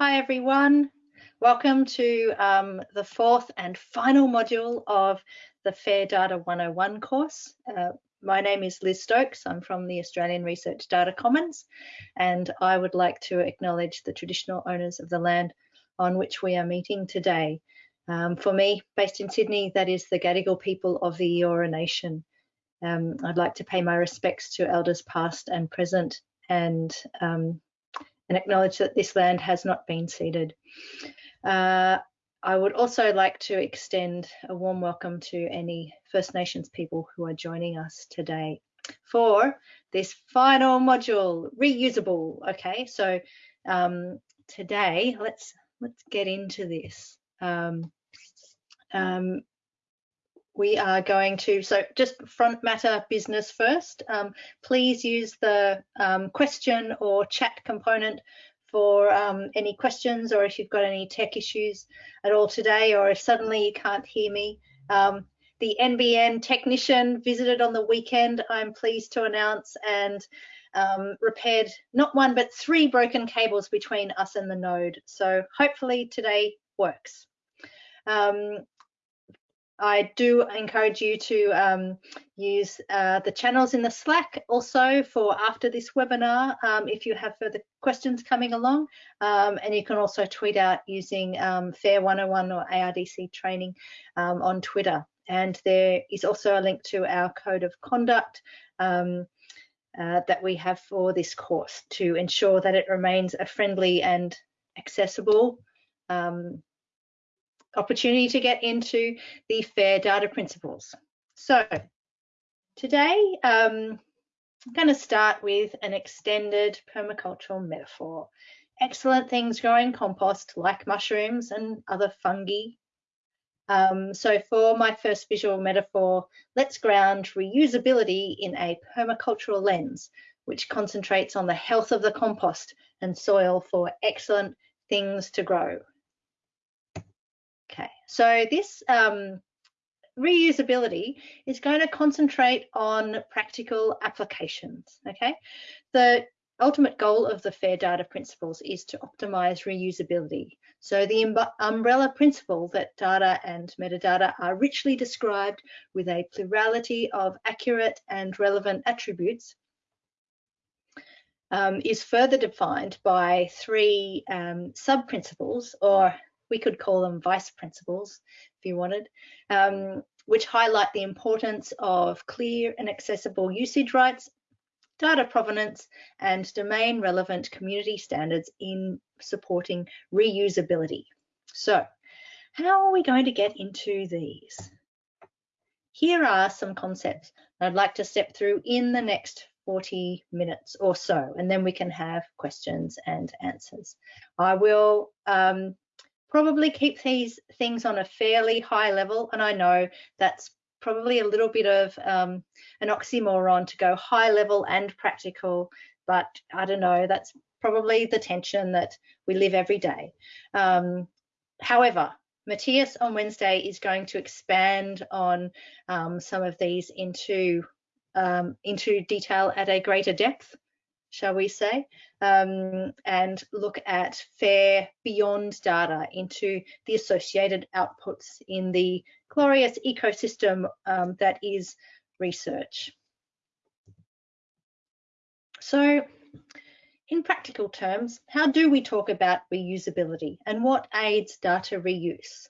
Hi everyone. Welcome to um, the fourth and final module of the FAIR Data 101 course. Uh, my name is Liz Stokes. I'm from the Australian Research Data Commons and I would like to acknowledge the traditional owners of the land on which we are meeting today. Um, for me, based in Sydney, that is the Gadigal people of the Eora Nation. Um, I'd like to pay my respects to elders past and present and um, and acknowledge that this land has not been ceded. Uh, I would also like to extend a warm welcome to any First Nations people who are joining us today for this final module, reusable. Okay, so um, today let's let's get into this. Um, um, we are going to, so just front matter business first. Um, please use the um, question or chat component for um, any questions or if you've got any tech issues at all today or if suddenly you can't hear me. Um, the NBN technician visited on the weekend, I'm pleased to announce, and um, repaired not one but three broken cables between us and the node. So hopefully today works. Um, I do encourage you to um, use uh, the channels in the Slack also for after this webinar um, if you have further questions coming along. Um, and you can also tweet out using um, FAIR 101 or ARDC training um, on Twitter. And there is also a link to our code of conduct um, uh, that we have for this course to ensure that it remains a friendly and accessible um, opportunity to get into the FAIR data principles. So today, um, I'm going to start with an extended permacultural metaphor. Excellent things grow in compost like mushrooms and other fungi. Um, so for my first visual metaphor, let's ground reusability in a permacultural lens, which concentrates on the health of the compost and soil for excellent things to grow. Okay, so this um, reusability is going to concentrate on practical applications, okay? The ultimate goal of the FAIR data principles is to optimize reusability. So the umbrella principle that data and metadata are richly described with a plurality of accurate and relevant attributes um, is further defined by three um, sub-principles or we could call them vice principles if you wanted, um, which highlight the importance of clear and accessible usage rights, data provenance, and domain relevant community standards in supporting reusability. So how are we going to get into these? Here are some concepts I'd like to step through in the next 40 minutes or so, and then we can have questions and answers. I will um, probably keep these things on a fairly high level. And I know that's probably a little bit of um, an oxymoron to go high level and practical, but I don't know, that's probably the tension that we live every day. Um, however, Matthias on Wednesday is going to expand on um, some of these into um, into detail at a greater depth shall we say, um, and look at FAIR beyond data into the associated outputs in the glorious ecosystem um, that is research. So in practical terms, how do we talk about reusability and what aids data reuse?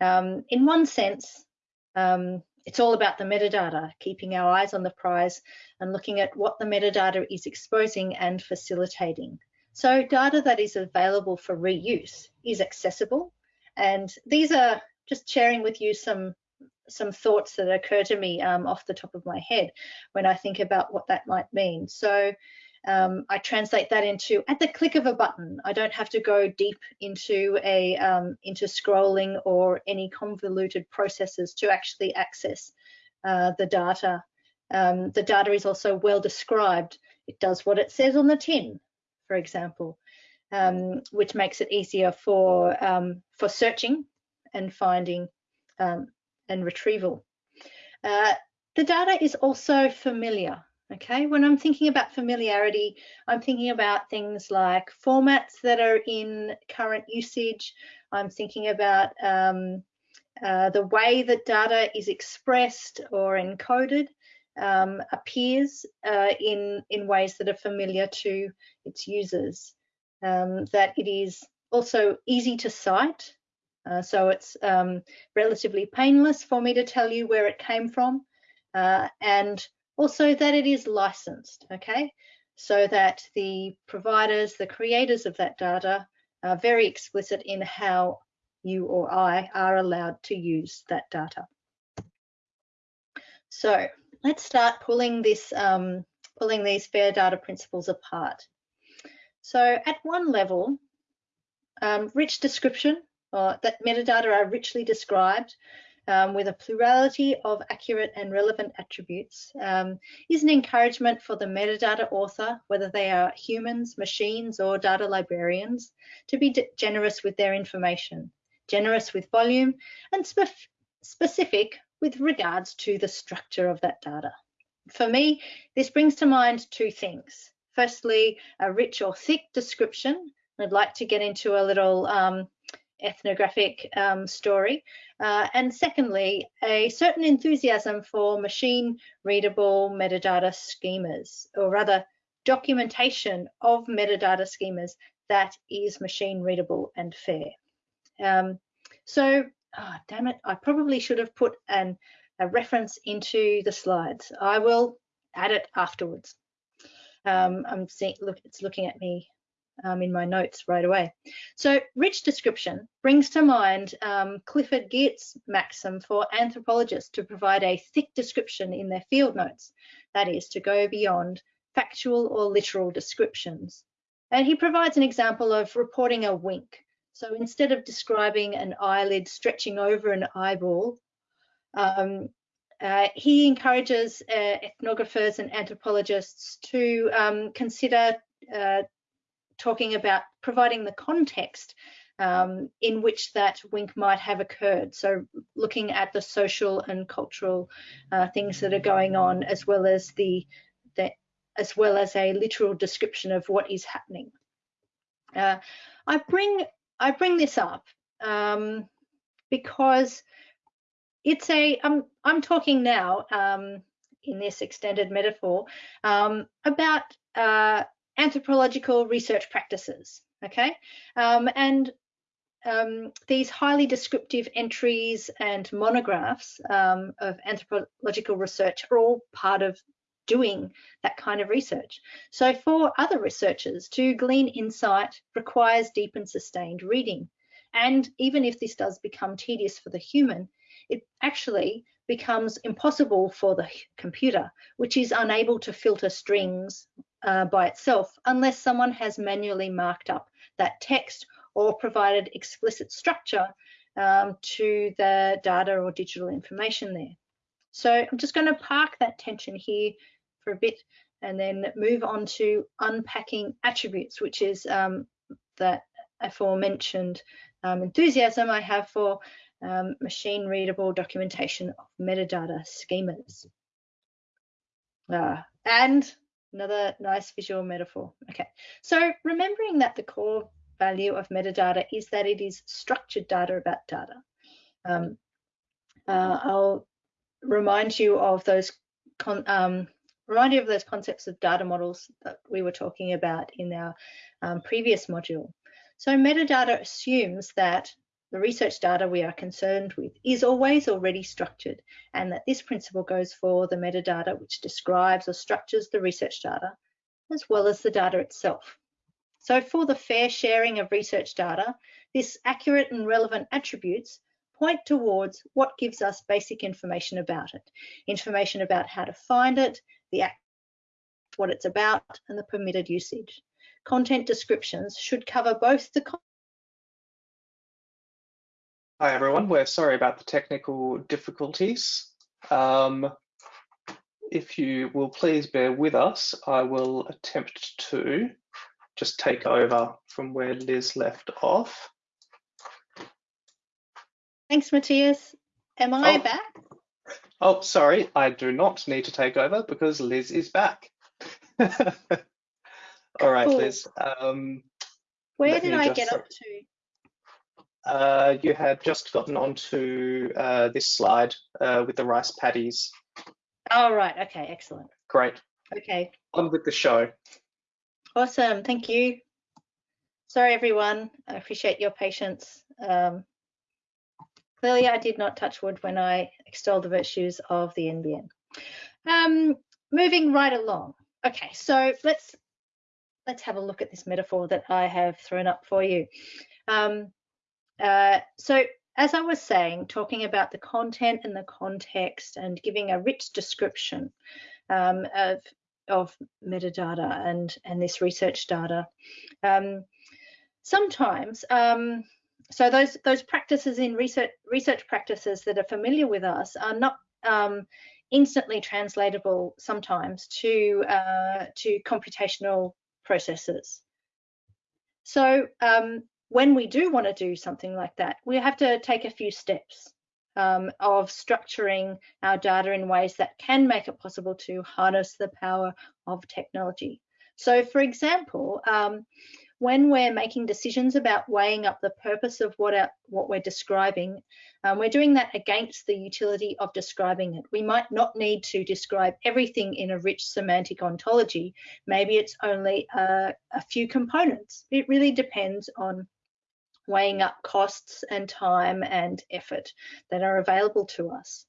Um, in one sense, um, it's all about the metadata, keeping our eyes on the prize and looking at what the metadata is exposing and facilitating. So data that is available for reuse is accessible. And these are just sharing with you some some thoughts that occur to me um, off the top of my head when I think about what that might mean. So um, I translate that into at the click of a button. I don't have to go deep into a um, into scrolling or any convoluted processes to actually access uh, the data. Um, the data is also well described. It does what it says on the tin, for example, um, which makes it easier for um, for searching and finding um, and retrieval. Uh, the data is also familiar Okay, when I'm thinking about familiarity, I'm thinking about things like formats that are in current usage. I'm thinking about um, uh, the way that data is expressed or encoded um, appears uh, in, in ways that are familiar to its users. Um, that it is also easy to cite, uh, so it's um, relatively painless for me to tell you where it came from, uh, and also that it is licensed, okay? So that the providers, the creators of that data are very explicit in how you or I are allowed to use that data. So let's start pulling this, um, pulling these fair data principles apart. So at one level, um, rich description, or that metadata are richly described um, with a plurality of accurate and relevant attributes um, is an encouragement for the metadata author, whether they are humans, machines, or data librarians, to be generous with their information, generous with volume, and spe specific with regards to the structure of that data. For me, this brings to mind two things. Firstly, a rich or thick description. I'd like to get into a little um, ethnographic um, story. Uh, and secondly, a certain enthusiasm for machine readable metadata schemas, or rather documentation of metadata schemas that is machine readable and fair. Um, so, oh, damn it, I probably should have put an, a reference into the slides. I will add it afterwards. Um, I'm seeing, look, it's looking at me um, in my notes right away. So rich description brings to mind um, Clifford Geertz's maxim for anthropologists to provide a thick description in their field notes, that is to go beyond factual or literal descriptions. And he provides an example of reporting a wink. So instead of describing an eyelid stretching over an eyeball, um, uh, he encourages uh, ethnographers and anthropologists to um, consider uh, talking about providing the context um, in which that wink might have occurred. So looking at the social and cultural uh, things that are going on, as well as the, the, as well as a literal description of what is happening. Uh, I bring I bring this up um, because it's a I'm I'm talking now um, in this extended metaphor um, about uh, anthropological research practices, okay? Um, and um, these highly descriptive entries and monographs um, of anthropological research are all part of doing that kind of research. So for other researchers to glean insight requires deep and sustained reading. And even if this does become tedious for the human, it actually becomes impossible for the computer, which is unable to filter strings uh, by itself unless someone has manually marked up that text or provided explicit structure um, to the data or digital information there. So I'm just going to park that tension here for a bit and then move on to unpacking attributes, which is um, that aforementioned um, enthusiasm I have for um, machine readable documentation of metadata schemas. Uh, and Another nice visual metaphor. Okay, so remembering that the core value of metadata is that it is structured data about data. Um, uh, I'll remind you of those um, remind you of those concepts of data models that we were talking about in our um, previous module. So metadata assumes that the research data we are concerned with is always already structured and that this principle goes for the metadata which describes or structures the research data as well as the data itself. So for the fair sharing of research data, this accurate and relevant attributes point towards what gives us basic information about it. Information about how to find it, the act, what it's about, and the permitted usage. Content descriptions should cover both the Hi everyone, we're sorry about the technical difficulties. Um, if you will please bear with us, I will attempt to just take over from where Liz left off. Thanks, Matthias. Am I oh. back? Oh, sorry, I do not need to take over because Liz is back. All right, cool. Liz. Um, Where did I get up to? Uh, you had just gotten onto uh, this slide uh, with the rice paddies. Oh, right. Okay, excellent. Great. Okay. On with the show. Awesome. Thank you. Sorry, everyone. I appreciate your patience. Um, clearly, I did not touch wood when I extolled the virtues of the NBN. Um, moving right along. Okay, so let's let's have a look at this metaphor that I have thrown up for you. Um, uh, so as I was saying, talking about the content and the context and giving a rich description um, of, of metadata and, and this research data. Um, sometimes, um, so those, those practices in research, research practices that are familiar with us are not um, instantly translatable sometimes to, uh, to computational processes. So um, when we do want to do something like that, we have to take a few steps um, of structuring our data in ways that can make it possible to harness the power of technology. So for example, um, when we're making decisions about weighing up the purpose of what, our, what we're describing, um, we're doing that against the utility of describing it. We might not need to describe everything in a rich semantic ontology. Maybe it's only a, a few components. It really depends on weighing up costs and time and effort that are available to us.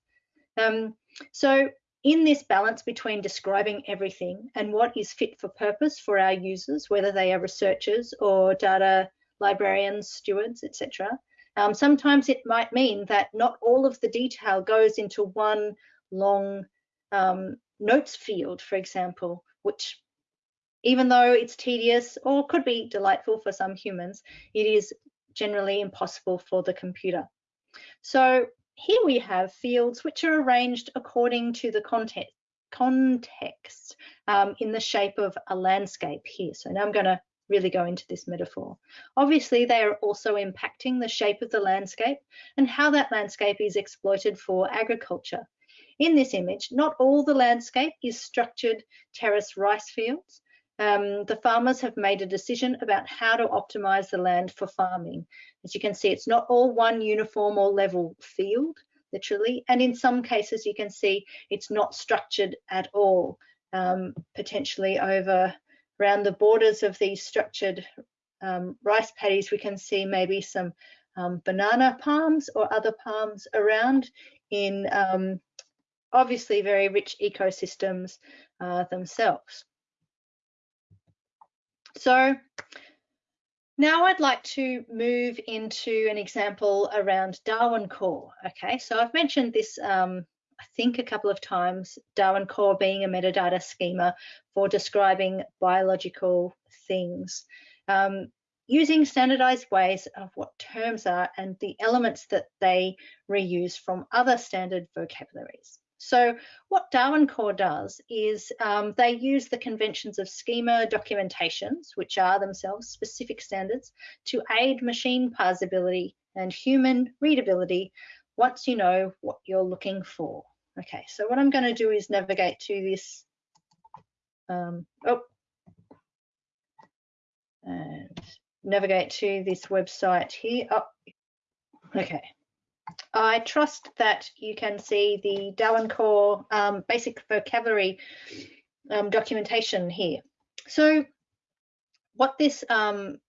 Um, so in this balance between describing everything and what is fit for purpose for our users, whether they are researchers or data librarians, stewards, etc., um, sometimes it might mean that not all of the detail goes into one long um, notes field, for example, which even though it's tedious or could be delightful for some humans, it is generally impossible for the computer. So here we have fields which are arranged according to the context, context um, in the shape of a landscape here. So now I'm going to really go into this metaphor. Obviously, they are also impacting the shape of the landscape and how that landscape is exploited for agriculture. In this image, not all the landscape is structured terrace rice fields, um, the farmers have made a decision about how to optimize the land for farming. As you can see, it's not all one uniform or level field, literally, and in some cases you can see it's not structured at all, um, potentially over around the borders of these structured um, rice paddies, we can see maybe some um, banana palms or other palms around in um, obviously very rich ecosystems uh, themselves. So now I'd like to move into an example around Darwin Core. Okay, so I've mentioned this, um, I think a couple of times, Darwin Core being a metadata schema for describing biological things. Um, using standardized ways of what terms are and the elements that they reuse from other standard vocabularies. So what Darwin Core does is um, they use the conventions of schema documentations, which are themselves specific standards, to aid machine parsability and human readability once you know what you're looking for. Okay, so what I'm going to do is navigate to this, um, oh, and navigate to this website here. Oh, okay. I trust that you can see the Darwin Core um, basic vocabulary um, documentation here. So what this um,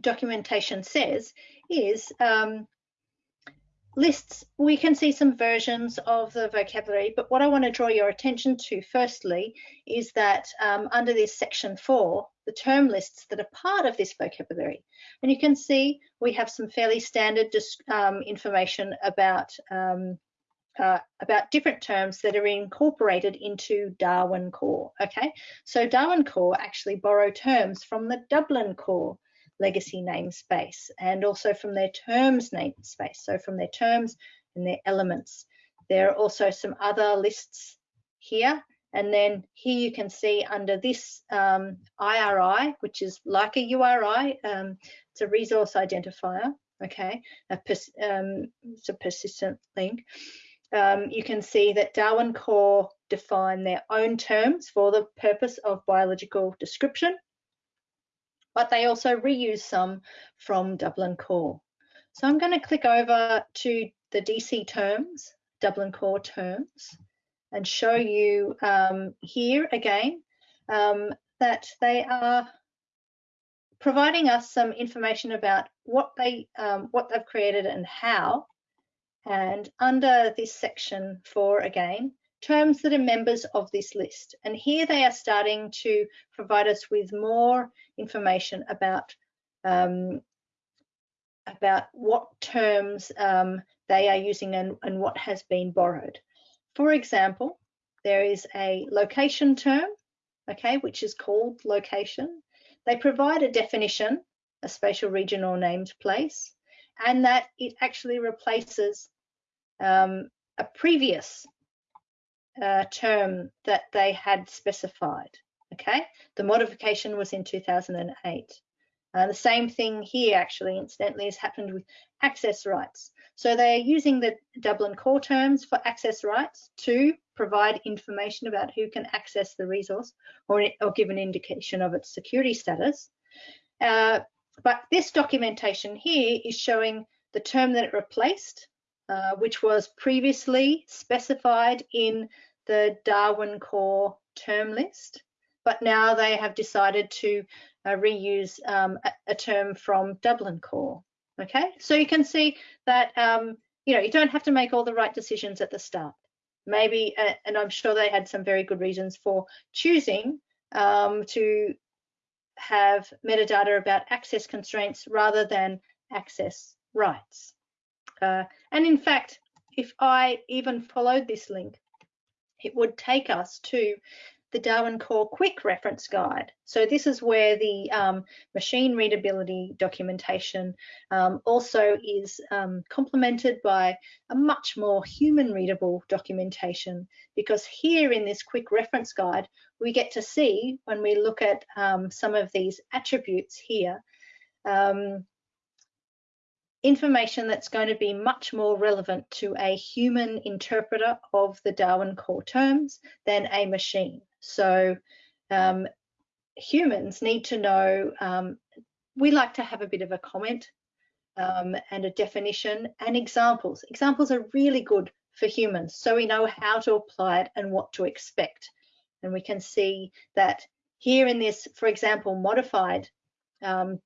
documentation says is um, lists, we can see some versions of the vocabulary, but what I want to draw your attention to firstly is that um, under this section four, the term lists that are part of this vocabulary. And you can see we have some fairly standard um, information about um, uh, about different terms that are incorporated into Darwin Core. Okay, so Darwin Core actually borrow terms from the Dublin Core legacy namespace and also from their terms namespace. So from their terms and their elements. There are also some other lists here. And then here you can see under this um, IRI, which is like a URI, um, it's a resource identifier, okay, a um, it's a persistent link. um, you can see that Darwin Core define their own terms for the purpose of biological description, but they also reuse some from Dublin Core. So I'm going to click over to the DC terms, Dublin Core terms, and show you um, here again um, that they are providing us some information about what they um, what they've created and how. And under this section four again, terms that are members of this list. And here they are starting to provide us with more information about um, about what terms um, they are using and, and what has been borrowed. For example, there is a location term, okay, which is called location. They provide a definition, a spatial region or named place, and that it actually replaces um, a previous uh, term that they had specified. Okay, the modification was in 2008. Uh, the same thing here, actually, incidentally, has happened with access rights. So they're using the Dublin core terms for access rights to provide information about who can access the resource or, or give an indication of its security status. Uh, but this documentation here is showing the term that it replaced, uh, which was previously specified in the Darwin core term list, but now they have decided to uh, reuse um, a, a, term from Dublin Core. Okay, so you can see that um, you know you don't have to make all the right decisions at the start. Maybe, uh, and I'm sure they had some very good reasons for choosing um, to have metadata about access constraints rather than access rights. Uh, and in fact, if I even followed this link, it would take us to the Darwin Core Quick Reference Guide. So this is where the um, machine readability documentation um, also is um, complemented by a much more human readable documentation because here in this Quick Reference Guide, we get to see when we look at um, some of these attributes here, um, information that's going to be much more relevant to a human interpreter of the Darwin core terms than a machine. So um, humans need to know, um, we like to have a bit of a comment um, and a definition and examples. Examples are really good for humans so we know how to apply it and what to expect. And we can see that here in this, for example, modified um,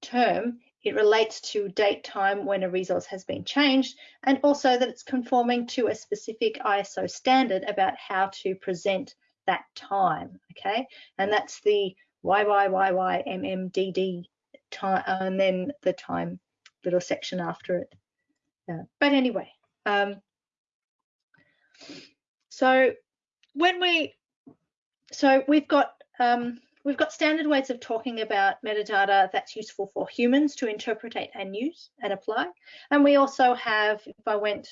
term, it relates to date time when a resource has been changed and also that it's conforming to a specific ISO standard about how to present that time, okay? And that's the YYYYMMDD time and then the time little section after it. Yeah. But anyway, um, so when we, so we've got um, We've got standard ways of talking about metadata that's useful for humans to interpret and use and apply. And we also have, if I went,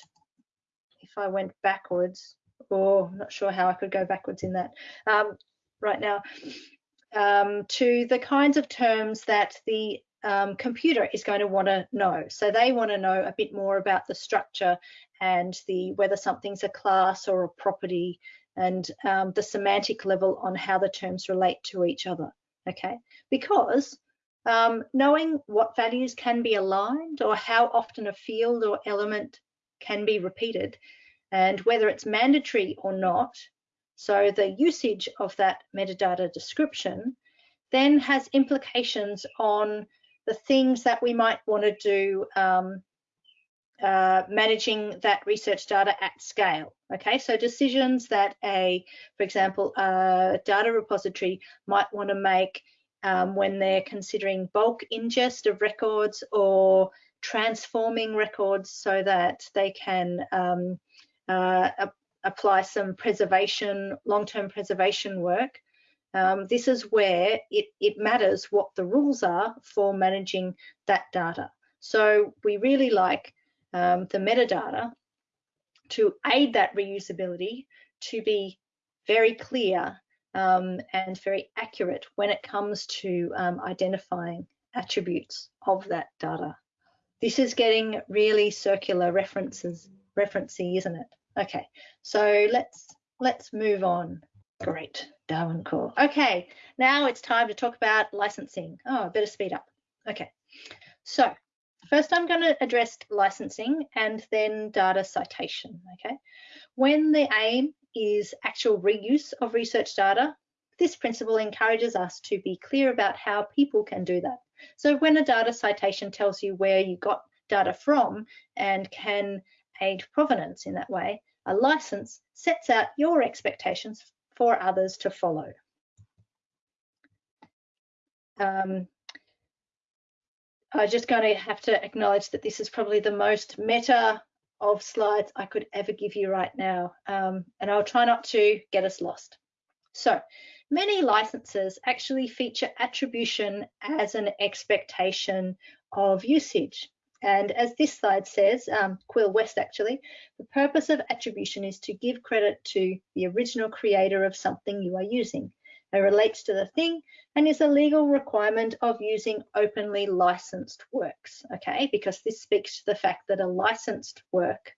if I went backwards, or I'm not sure how I could go backwards in that um, right now, um, to the kinds of terms that the um, computer is going to want to know. So they want to know a bit more about the structure and the whether something's a class or a property and um, the semantic level on how the terms relate to each other, okay? Because um, knowing what values can be aligned or how often a field or element can be repeated and whether it's mandatory or not, so the usage of that metadata description then has implications on the things that we might want to do um, uh, managing that research data at scale. Okay, so decisions that a, for example, a data repository might want to make um, when they're considering bulk ingest of records or transforming records so that they can um, uh, apply some preservation, long-term preservation work. Um, this is where it, it matters what the rules are for managing that data. So we really like um, the metadata to aid that reusability to be very clear um, and very accurate when it comes to um, identifying attributes of that data. This is getting really circular references referencey, isn't it? Okay, so let's let's move on. Great, Darwin Core. Okay, now it's time to talk about licensing. Oh, I better speed up. Okay, so first I'm going to address licensing and then data citation. Okay, when the aim is actual reuse of research data, this principle encourages us to be clear about how people can do that. So when a data citation tells you where you got data from and can aid provenance in that way, a license sets out your expectations for others to follow. Um, I'm just going to have to acknowledge that this is probably the most meta of slides I could ever give you right now, um, and I'll try not to get us lost. So many licenses actually feature attribution as an expectation of usage. And as this slide says, um, Quill West actually, the purpose of attribution is to give credit to the original creator of something you are using. It relates to the thing and is a legal requirement of using openly licensed works, okay? Because this speaks to the fact that a licensed work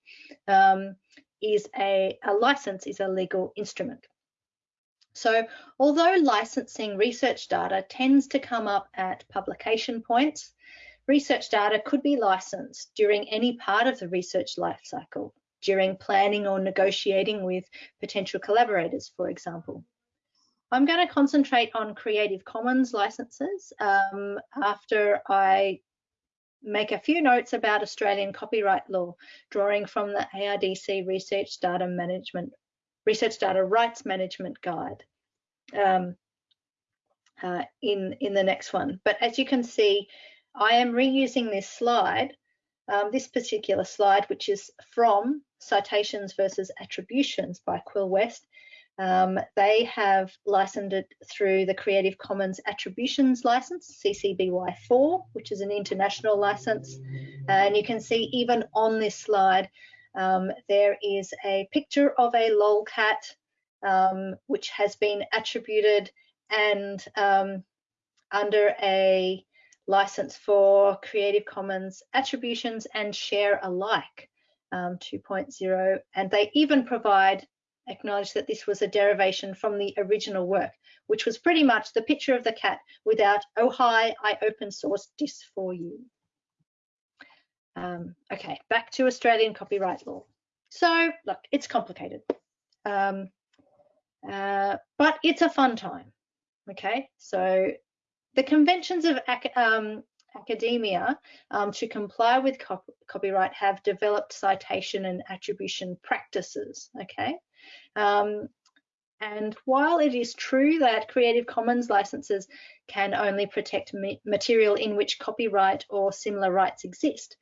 um, is a, a license is a legal instrument. So although licensing research data tends to come up at publication points, Research data could be licensed during any part of the research lifecycle, during planning or negotiating with potential collaborators, for example. I'm going to concentrate on Creative Commons licenses um, after I make a few notes about Australian copyright law, drawing from the ARDC Research Data Management, Research Data Rights Management Guide um, uh, in, in the next one. But as you can see, I am reusing this slide, um, this particular slide, which is from Citations versus Attributions by Quill West. Um, they have licensed it through the Creative Commons Attributions License, CC BY 4, which is an international license. And you can see even on this slide, um, there is a picture of a lolcat, um, which has been attributed and um, under a license for Creative Commons attributions and share alike um, 2.0. And they even provide, acknowledge that this was a derivation from the original work, which was pretty much the picture of the cat without, oh hi, I open sourced this for you. Um, okay, back to Australian copyright law. So look, it's complicated, um, uh, but it's a fun time. Okay, so the conventions of ac um, academia um, to comply with cop copyright have developed citation and attribution practices, okay? Um, and while it is true that Creative Commons licenses can only protect material in which copyright or similar rights exist,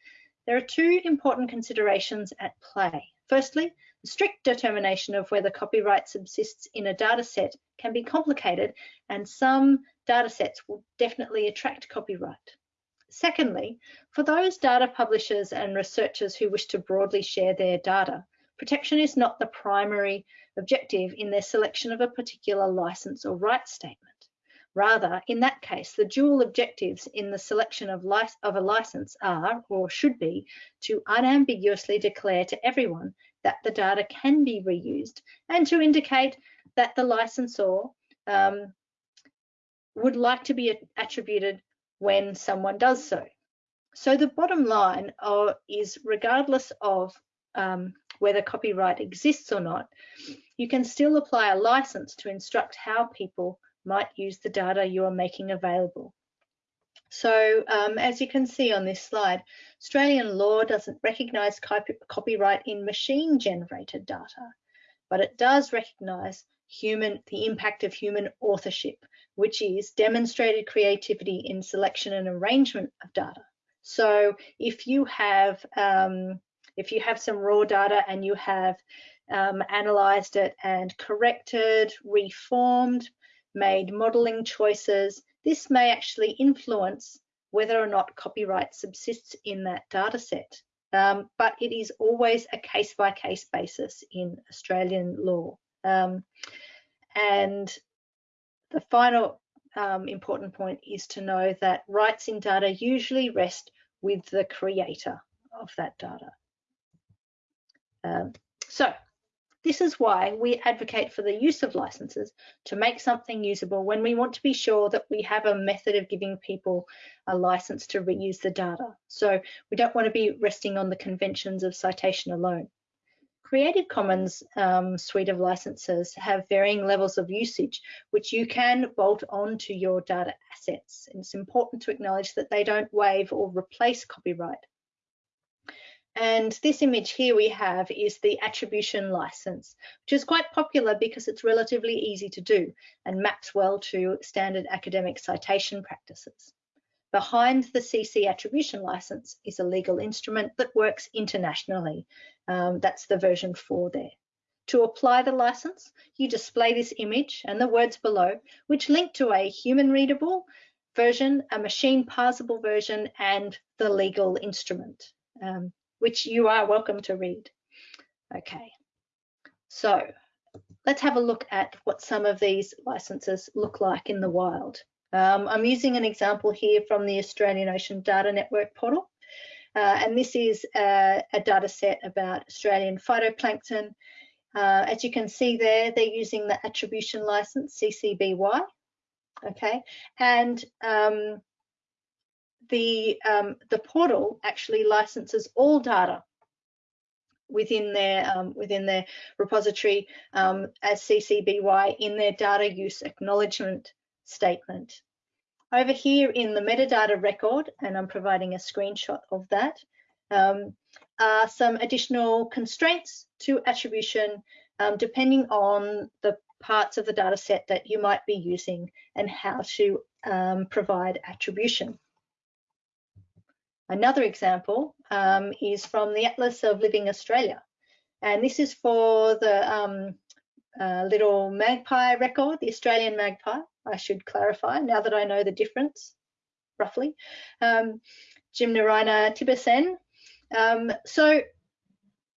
there are two important considerations at play. Firstly, the strict determination of whether copyright subsists in a data set can be complicated and some data sets will definitely attract copyright. Secondly, for those data publishers and researchers who wish to broadly share their data, protection is not the primary objective in their selection of a particular license or rights statement. Rather, in that case, the dual objectives in the selection of, of, a license are, or should be, to unambiguously declare to everyone that the data can be reused and to indicate that the licensor um, would like to be attributed when someone does so. So the bottom line uh, is regardless of um, whether copyright exists or not, you can still apply a license to instruct how people might use the data you are making available. So um, as you can see on this slide, Australian law doesn't recognise copy copyright in machine generated data, but it does recognise human the impact of human authorship which is demonstrated creativity in selection and arrangement of data. So if you have um, if you have some raw data and you have um, analyzed it and corrected, reformed, made modeling choices, this may actually influence whether or not copyright subsists in that data set. Um, but it is always a case by case basis in Australian law. Um, and the final um, important point is to know that rights in data usually rest with the creator of that data. Um, so this is why we advocate for the use of licenses to make something usable when we want to be sure that we have a method of giving people a license to reuse the data. So we don't want to be resting on the conventions of citation alone. Creative Commons um, suite of licenses have varying levels of usage, which you can bolt onto your data assets. It's important to acknowledge that they don't waive or replace copyright. And this image here we have is the attribution license, which is quite popular because it's relatively easy to do and maps well to standard academic citation practices. Behind the CC attribution license is a legal instrument that works internationally. Um, that's the version 4 there. To apply the license, you display this image and the words below, which link to a human readable version, a machine parsable version, and the legal instrument. Um, which you are welcome to read. Okay, so let's have a look at what some of these licenses look like in the wild. Um, I'm using an example here from the Australian Ocean Data Network portal. Uh, and this is a, data set about Australian phytoplankton. Uh, as you can see there, they're using the attribution license, CC BY. Okay, and um, the um, the portal actually licenses all data within their um, within their repository um, as CC BY in their data use acknowledgement statement. Over here in the metadata record, and I'm providing a screenshot of that, um, are some additional constraints to attribution um, depending on the parts of the data set that you might be using and how to um, provide attribution. Another example um, is from the Atlas of Living Australia. And this is for the um, uh, little magpie record, the Australian magpie, I should clarify now that I know the difference, roughly. Um, Gymnorhina tibicen. Um, so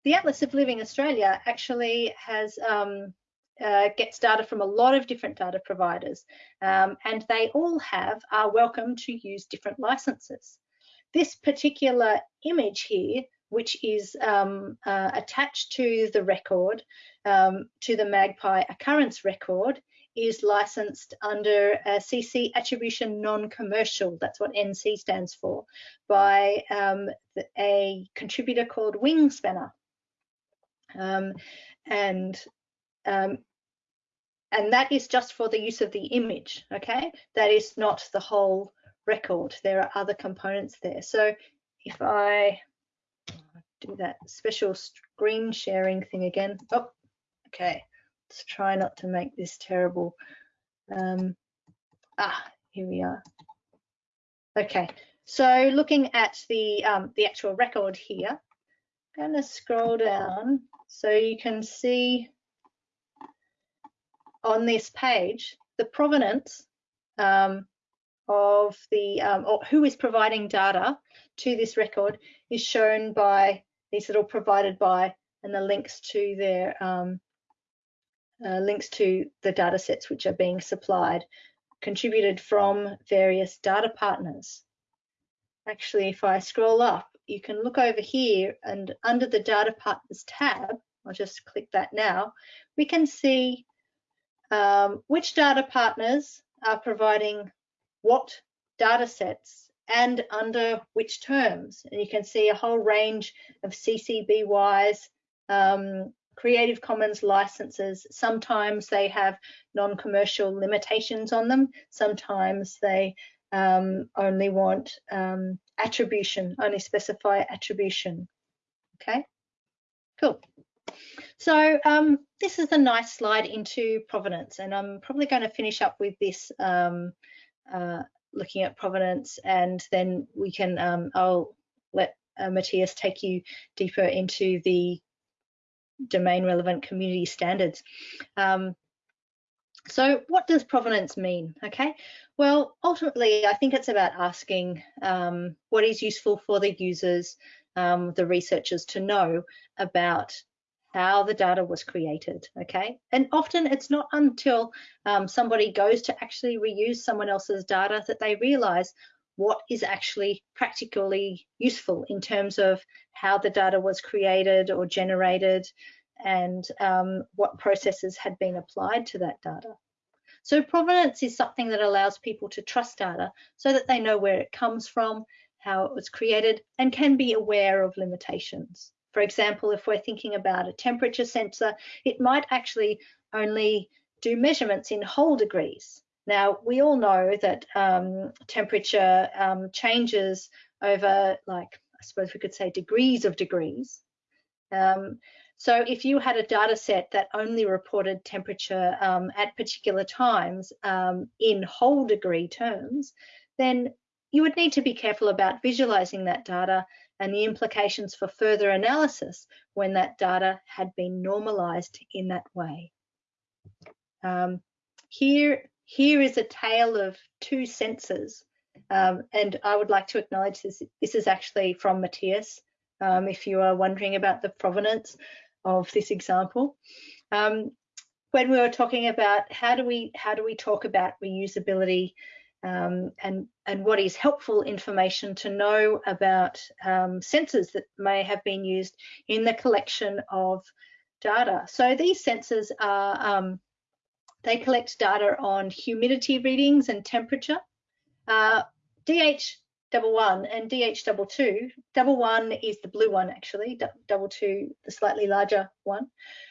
the Atlas of Living Australia actually has um, uh, gets data from a lot of different data providers um, and they all have are welcome to use different licenses. This particular image here, which is um, uh, attached to the record, um, to the Magpie occurrence record, is licensed under CC attribution non-commercial, that's what NC stands for, by um, a contributor called Wingspanner. Um, and um, and that is just for the use of the image, okay? That is not the whole record. There are other components there. So if I do that special screen sharing thing again, oh, okay, let's try not to make this terrible. Um, ah, here we are. Okay, so looking at the um, the actual record here, I'm going to scroll down so you can see on this page the provenance um, of the um, or who is providing data to this record is shown by these little provided by and the links to their um, uh, links to the data sets which are being supplied contributed from various data partners. Actually, if I scroll up, you can look over here and under the data partners tab, I'll just click that now, we can see um, which data partners are providing what data sets and under which terms. And you can see a whole range of CC BYs, um, Creative Commons licenses. Sometimes they have non-commercial limitations on them. Sometimes they um, only want um, attribution, only specify attribution. Okay, cool. So um, this is a nice slide into provenance, and I'm probably going to finish up with this um, uh, looking at provenance, and then we can um, I'll let uh, Matthias take you deeper into the domain relevant community standards. Um, so what does provenance mean? Okay, well, ultimately, I think it's about asking um, what is useful for the users, um, the researchers to know about how the data was created, okay? And often it's not until um, somebody goes to actually reuse someone else's data that they realize, what is actually practically useful in terms of how the data was created or generated and um, what processes had been applied to that data. So provenance is something that allows people to trust data so that they know where it comes from, how it was created, and can be aware of limitations. For example, if we're thinking about a temperature sensor, it might actually only do measurements in whole degrees. Now, we all know that um, temperature um, changes over, like, I suppose we could say degrees of degrees. Um, so if you had a data set that only reported temperature um, at particular times um, in whole degree terms, then you would need to be careful about visualizing that data and the implications for further analysis when that data had been normalized in that way. Um, here, here is a tale of two sensors, um, and I would like to acknowledge this. This is actually from Matthias, um, if you are wondering about the provenance of this example. Um, when we were talking about how do we how do we talk about reusability um, and and what is helpful information to know about um, sensors that may have been used in the collection of data. So these sensors are um, they collect data on humidity readings and temperature. Uh, DH double one and DH double two. Double one is the blue one actually, double two, the slightly larger one,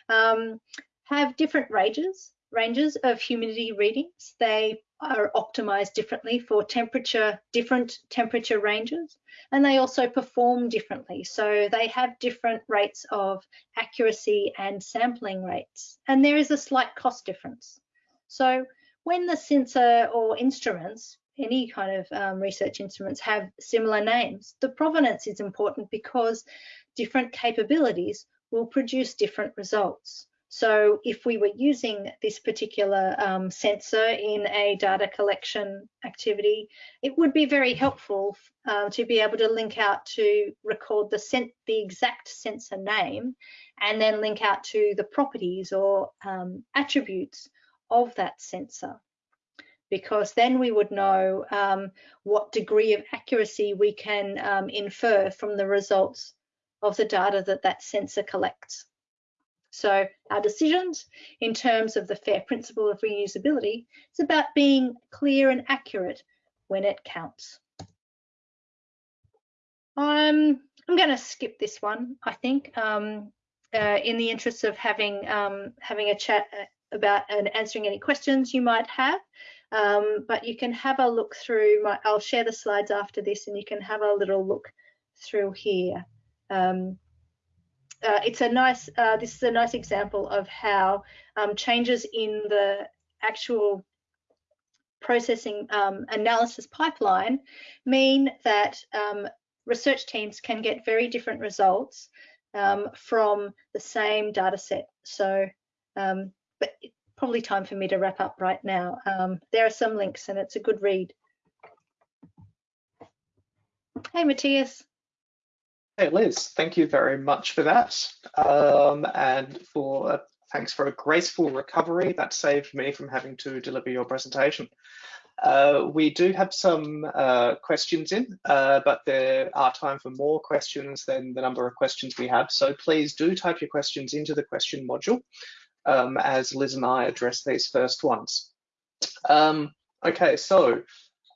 um, have different ranges, ranges of humidity readings. They are optimized differently for temperature, different temperature ranges, and they also perform differently. So they have different rates of accuracy and sampling rates, and there is a slight cost difference. So when the sensor or instruments any kind of um, research instruments have similar names. The provenance is important because different capabilities will produce different results. So if we were using this particular um, sensor in a data collection activity, it would be very helpful uh, to be able to link out to record the, the exact sensor name and then link out to the properties or um, attributes of that sensor because then we would know um, what degree of accuracy we can um, infer from the results of the data that that sensor collects. So our decisions in terms of the FAIR principle of reusability is about being clear and accurate when it counts. I'm, I'm going to skip this one, I think, um, uh, in the interest of having um, having a chat uh, about and answering any questions you might have. Um, but you can have a look through my, I'll share the slides after this and you can have a little look through here. Um, uh, it's a nice, uh, this is a nice example of how um, changes in the actual processing um, analysis pipeline mean that um, research teams can get very different results um, from the same data set. So, but probably time for me to wrap up right now. Um, there are some links and it's a good read. Hey, Matthias. Hey, Liz, thank you very much for that. Um, and for uh, thanks for a graceful recovery that saved me from having to deliver your presentation. Uh, we do have some uh, questions in, uh, but there are time for more questions than the number of questions we have. So please do type your questions into the question module um, as Liz and I address these first ones. Um, okay, so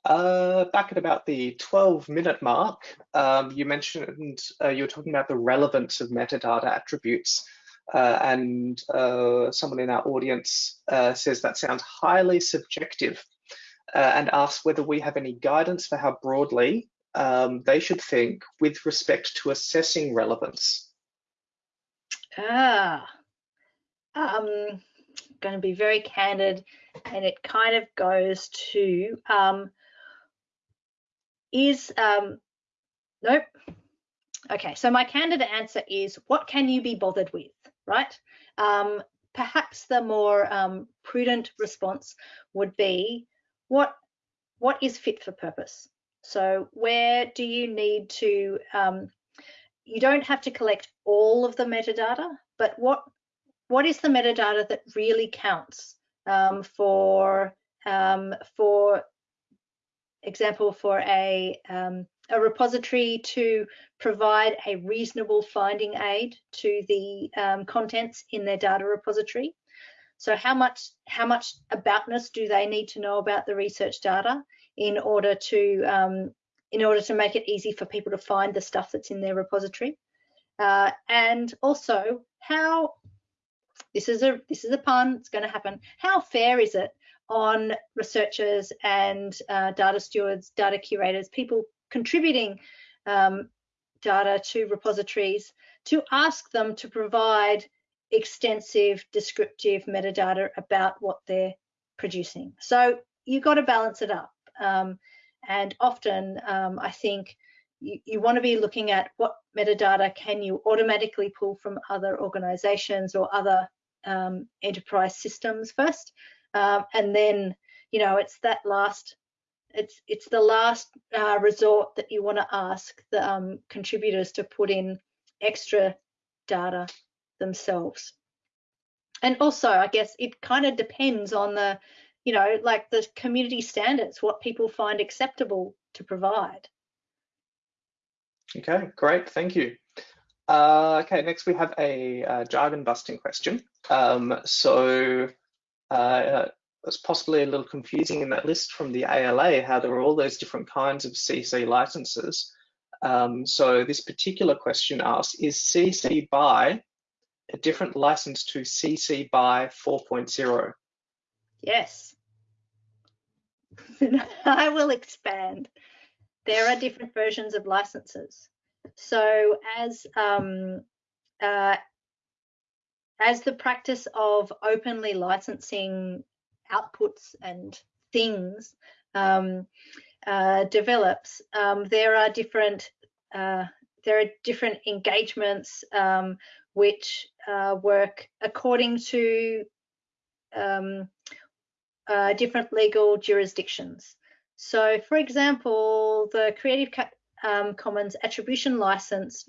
uh, back at about the 12 minute mark, um, you mentioned uh, you were talking about the relevance of metadata attributes. Uh, and uh, someone in our audience uh, says that sounds highly subjective uh, and asks whether we have any guidance for how broadly um, they should think with respect to assessing relevance. Ah, um, going to be very candid, and it kind of goes to um, is um, nope. Okay, so my candid answer is what can you be bothered with, right? Um, perhaps the more um, prudent response would be what what is fit for purpose. So where do you need to um, you don't have to collect all of the metadata, but what what is the metadata that really counts um, for um, for example, for a, um, a repository to provide a reasonable finding aid to the um, contents in their data repository. So how much how much aboutness do they need to know about the research data in order to um, in order to make it easy for people to find the stuff that's in their repository? Uh, and also how this is a this is a pun it's going to happen how fair is it on researchers and uh, data stewards data curators people contributing um, data to repositories to ask them to provide extensive descriptive metadata about what they're producing so you've got to balance it up um, and often um, i think you, you want to be looking at what metadata can you automatically pull from other organizations or other um, enterprise systems first. Um, and then, you know, it's that last, it's it's the last uh, resort that you want to ask the um, contributors to put in extra data themselves. And also, I guess it kind of depends on the, you know, like the community standards, what people find acceptable to provide. Okay, great, thank you. Uh, okay, next we have a, a jargon busting question. Um, so uh, it's possibly a little confusing in that list from the ALA how there are all those different kinds of CC licenses. Um, so this particular question asks, is CC BY a different license to CC BY 4.0? Yes. I will expand there are different versions of licenses. So as um, uh, as the practice of openly licensing outputs and things um, uh, develops, um, there are different uh, there are different engagements um, which uh, work according to um, uh, different legal jurisdictions. So for example, the Creative um, Commons Attribution License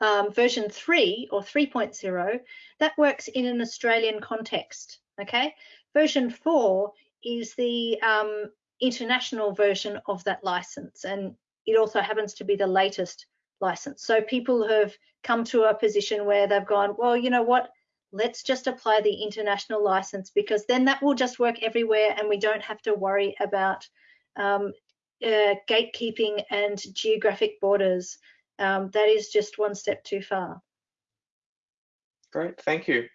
um, version 3 or 3.0, that works in an Australian context, okay? Version 4 is the um, international version of that license and it also happens to be the latest license. So people have come to a position where they've gone, well, you know what, let's just apply the international license because then that will just work everywhere and we don't have to worry about um, uh, gatekeeping and geographic borders. Um, that is just one step too far. Great, thank you.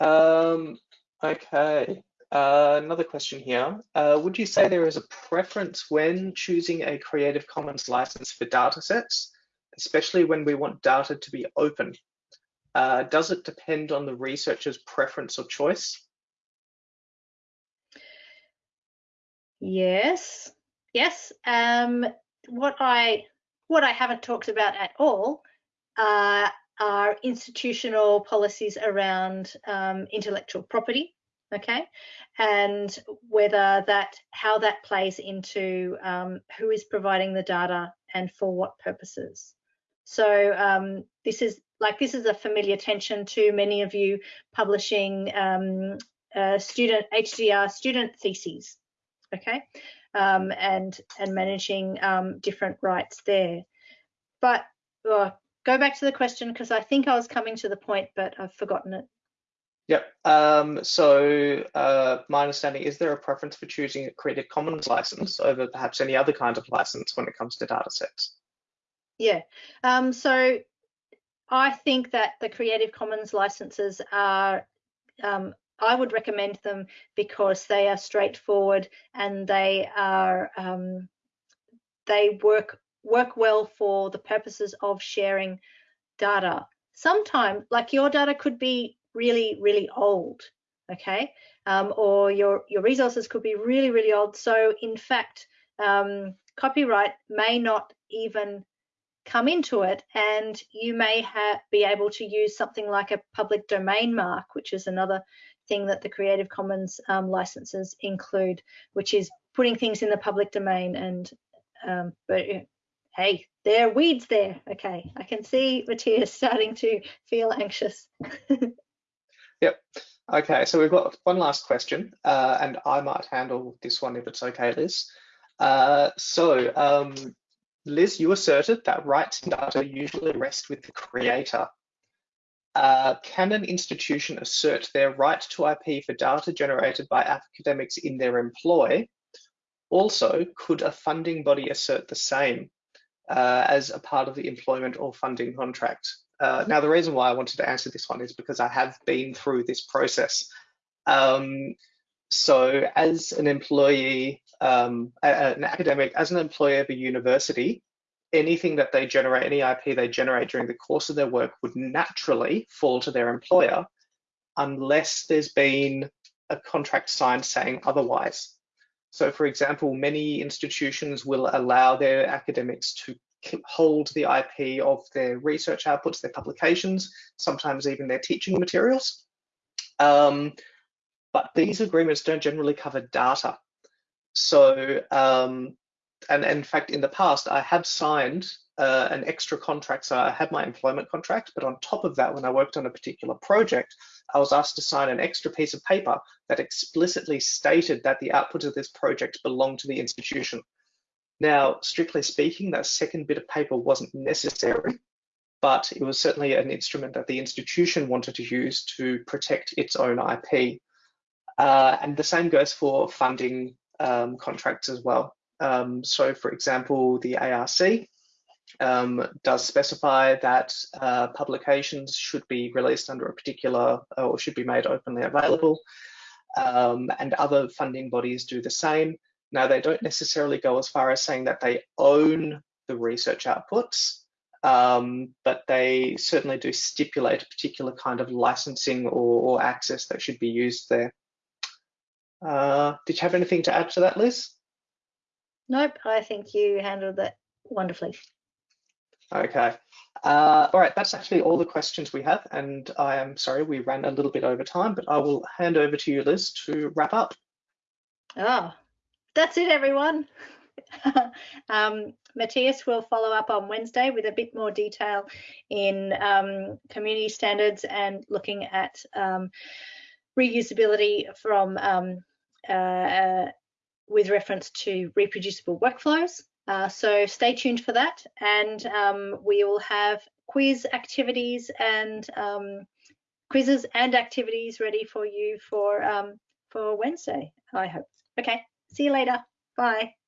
Um, okay, uh, another question here. Uh, would you say there is a preference when choosing a Creative Commons license for datasets, especially when we want data to be open? Uh, does it depend on the researcher's preference or choice? Yes, yes. Um, what I what I haven't talked about at all uh, are institutional policies around um, intellectual property. Okay, and whether that how that plays into um, who is providing the data and for what purposes. So um, this is like this is a familiar tension to many of you publishing um, uh, student HDR student theses okay, um, and and managing um, different rights there. But uh, go back to the question because I think I was coming to the point, but I've forgotten it. Yep. Um, so uh, my understanding is there a preference for choosing a Creative Commons license over perhaps any other kind of license when it comes to data sets? Yeah. Um, so I think that the Creative Commons licenses are um, I would recommend them because they are straightforward and they are um, they work work well for the purposes of sharing data. Sometimes, like your data could be really really old, okay, um, or your your resources could be really really old. So in fact, um, copyright may not even come into it and you may be able to use something like a public domain mark which is another thing that the Creative Commons um, licenses include, which is putting things in the public domain. And um, but hey, there are weeds there. Okay, I can see Matthias starting to feel anxious. yep. Okay, so we've got one last question, uh, and I might handle this one if it's okay, Liz. Uh, so, um, Liz, you asserted that rights in data usually rest with the creator. Uh, can an institution assert their right to IP for data generated by academics in their employ? Also, could a funding body assert the same uh, as a part of the employment or funding contract? Uh, now, the reason why I wanted to answer this one is because I have been through this process. Um, so as an employee, um, an academic, as an employee of a university, anything that they generate, any IP they generate during the course of their work would naturally fall to their employer unless there's been a contract signed saying otherwise. So for example, many institutions will allow their academics to hold the IP of their research outputs, their publications, sometimes even their teaching materials. Um, but these agreements don't generally cover data. So, um, and, in fact, in the past, I have signed uh, an extra contract. So I had my employment contract, but on top of that, when I worked on a particular project, I was asked to sign an extra piece of paper that explicitly stated that the output of this project belonged to the institution. Now, strictly speaking, that second bit of paper wasn't necessary, but it was certainly an instrument that the institution wanted to use to protect its own IP. Uh, and the same goes for funding um, contracts as well. Um, so for example, the ARC um, does specify that uh, publications should be released under a particular or should be made openly available. Um, and other funding bodies do the same. Now, they don't necessarily go as far as saying that they own the research outputs, um, but they certainly do stipulate a particular kind of licensing or, or access that should be used there. Uh, did you have anything to add to that, Liz? Nope, I think you handled that wonderfully. Okay. Uh, all right, that's actually all the questions we have. And I am sorry we ran a little bit over time, but I will hand over to you, Liz, to wrap up. Oh, that's it, everyone. um, Matthias will follow up on Wednesday with a bit more detail in um, community standards and looking at um, reusability from um, uh, uh, with reference to reproducible workflows. Uh, so stay tuned for that and um, we will have quiz activities and um, quizzes and activities ready for you for um, for Wednesday, I hope. Okay, see you later. Bye.